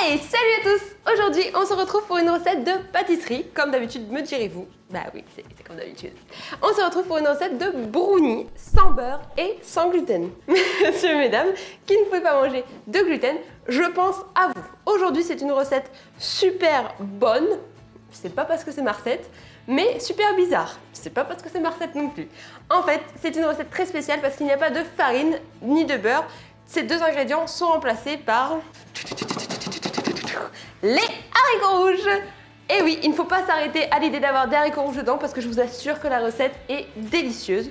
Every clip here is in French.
Salut à tous Aujourd'hui, on se retrouve pour une recette de pâtisserie, comme d'habitude, me direz-vous. Bah oui, c'est comme d'habitude. On se retrouve pour une recette de brownie sans beurre et sans gluten. Monsieur et mesdames, qui ne pouvez pas manger de gluten, je pense à vous. Aujourd'hui, c'est une recette super bonne. C'est pas parce que c'est ma recette, mais super bizarre. C'est pas parce que c'est ma recette non plus. En fait, c'est une recette très spéciale parce qu'il n'y a pas de farine ni de beurre. Ces deux ingrédients sont remplacés par les haricots rouges. Et oui, il ne faut pas s'arrêter à l'idée d'avoir des haricots rouges dedans parce que je vous assure que la recette est délicieuse.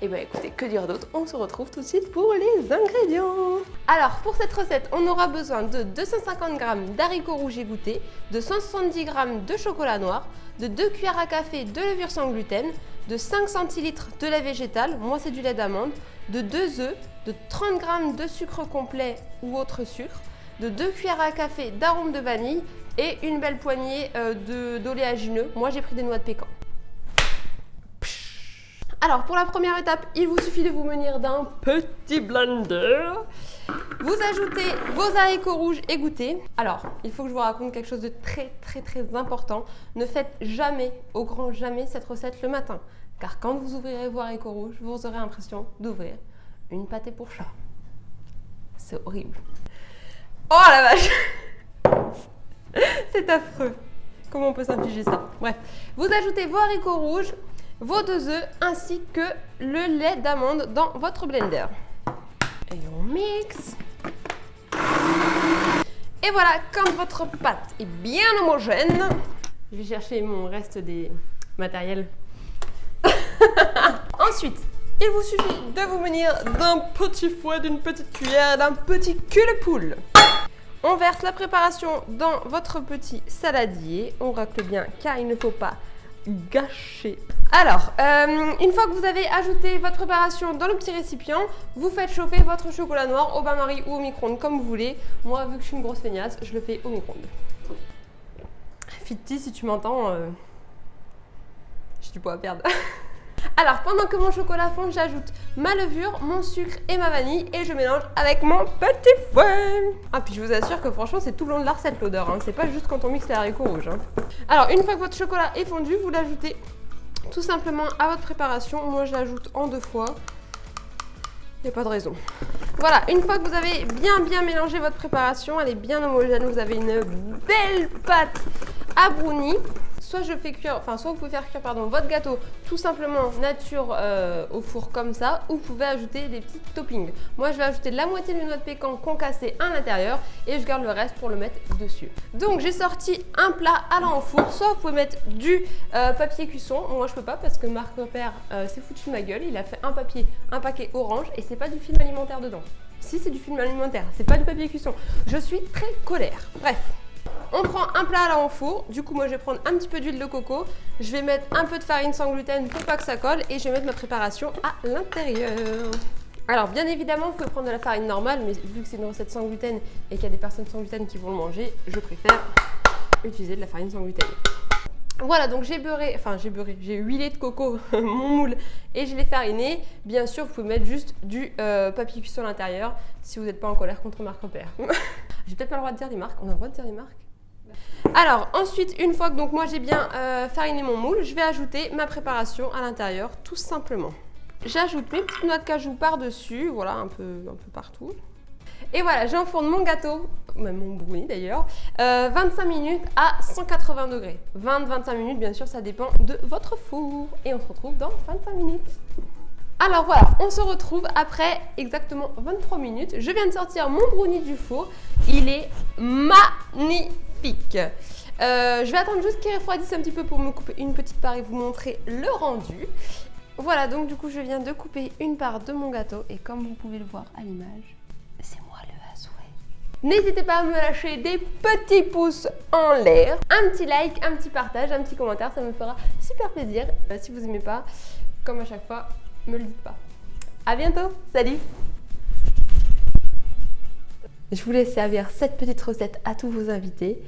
Et bien écoutez, que dire d'autre? On se retrouve tout de suite pour les ingrédients. Alors pour cette recette, on aura besoin de 250 g d'haricots rouges égouttés, de 170 g de chocolat noir, de 2 cuillères à café de levure sans gluten, de 5 centilitres de lait végétal, moi c'est du lait d'amande, de 2 œufs, de 30 g de sucre complet ou autre sucre, de 2 cuillères à café d'arôme de vanille et une belle poignée euh, d'oléagineux. Moi, j'ai pris des noix de pécan. Alors, pour la première étape, il vous suffit de vous munir d'un petit blender. Vous ajoutez vos haricots rouges égouttés. Alors, il faut que je vous raconte quelque chose de très très très important. Ne faites jamais, au grand jamais, cette recette le matin. Car quand vous ouvrirez vos haricots rouges, vous aurez l'impression d'ouvrir une pâté pour chat. C'est horrible. Oh la vache C'est affreux. Comment on peut s'infliger ça? Bref, vous ajoutez vos haricots rouges, vos deux œufs ainsi que le lait d'amande dans votre blender. Et on mixe. Et voilà, quand votre pâte est bien homogène, je vais chercher mon reste des matériels. Ensuite, il vous suffit de vous munir d'un petit fouet, d'une petite cuillère, d'un petit cul de poule. On verse la préparation dans votre petit saladier. On racle bien car il ne faut pas gâcher. Alors, euh, une fois que vous avez ajouté votre préparation dans le petit récipient, vous faites chauffer votre chocolat noir au bain-marie ou au micro-ondes comme vous voulez. Moi, vu que je suis une grosse feignasse, je le fais au micro-ondes. Fitty, si tu m'entends, euh, j'ai du poids à perdre. Alors, pendant que mon chocolat fond, j'ajoute ma levure, mon sucre et ma vanille et je mélange avec mon petit fouet. Ah, puis je vous assure que franchement, c'est tout le long de la recette l'odeur. Hein. C'est pas juste quand on mixe les haricots rouges. Hein. Alors, une fois que votre chocolat est fondu, vous l'ajoutez tout simplement à votre préparation. Moi, je l'ajoute en deux fois. Il n'y a pas de raison. Voilà, une fois que vous avez bien bien mélangé votre préparation, elle est bien homogène, vous avez une belle pâte à brownie soit je fais cuire, enfin soit vous pouvez faire cuire pardon, votre gâteau tout simplement nature euh, au four comme ça, ou vous pouvez ajouter des petits toppings. Moi je vais ajouter la moitié de noix de pécan concassée à l'intérieur et je garde le reste pour le mettre dessus. Donc j'ai sorti un plat allant au four, soit vous pouvez mettre du euh, papier cuisson, moi je peux pas parce que Marc Repère euh, s'est foutu de ma gueule, il a fait un papier, un paquet orange et c'est pas du film alimentaire dedans. Si c'est du film alimentaire, c'est pas du papier cuisson. Je suis très colère. Bref, on prend un plat là en four. Du coup, moi, je vais prendre un petit peu d'huile de coco. Je vais mettre un peu de farine sans gluten pour pas que ça colle. Et je vais mettre ma préparation à l'intérieur. Alors, bien évidemment, vous pouvez prendre de la farine normale. Mais vu que c'est une recette sans gluten et qu'il y a des personnes sans gluten qui vont le manger, je préfère utiliser de la farine sans gluten. Voilà, donc j'ai beurré, enfin j'ai beurré, j'ai huilé de coco mon moule et je l'ai fariné. Bien sûr, vous pouvez mettre juste du euh, papier cuisson à l'intérieur si vous n'êtes pas en colère contre Marc Repère. j'ai peut-être pas le droit de dire des marques, on a le droit de dire des marques? Alors ensuite, une fois que donc moi j'ai bien euh, fariné mon moule, je vais ajouter ma préparation à l'intérieur tout simplement. J'ajoute mes petites noix de cajou par-dessus, voilà, un peu, un peu partout. Et voilà, j'enfourne mon gâteau, même mon brownie d'ailleurs, 25 euh, minutes à 180 degrés. 20-25 minutes, bien sûr, ça dépend de votre four. Et on se retrouve dans 25 minutes. Alors voilà, on se retrouve après exactement 23 minutes. Je viens de sortir mon brownie du four. Il est magnifique euh, je vais attendre juste qu'il refroidisse un petit peu pour me couper une petite part et vous montrer le rendu. Voilà, donc du coup, je viens de couper une part de mon gâteau et comme vous pouvez le voir à l'image, c'est moi le à N'hésitez pas à me lâcher des petits pouces en l'air, un petit like, un petit partage, un petit commentaire, ça me fera super plaisir. Euh, si vous aimez pas, comme à chaque fois, me le dites pas. A bientôt, salut je voulais servir cette petite recette à tous vos invités.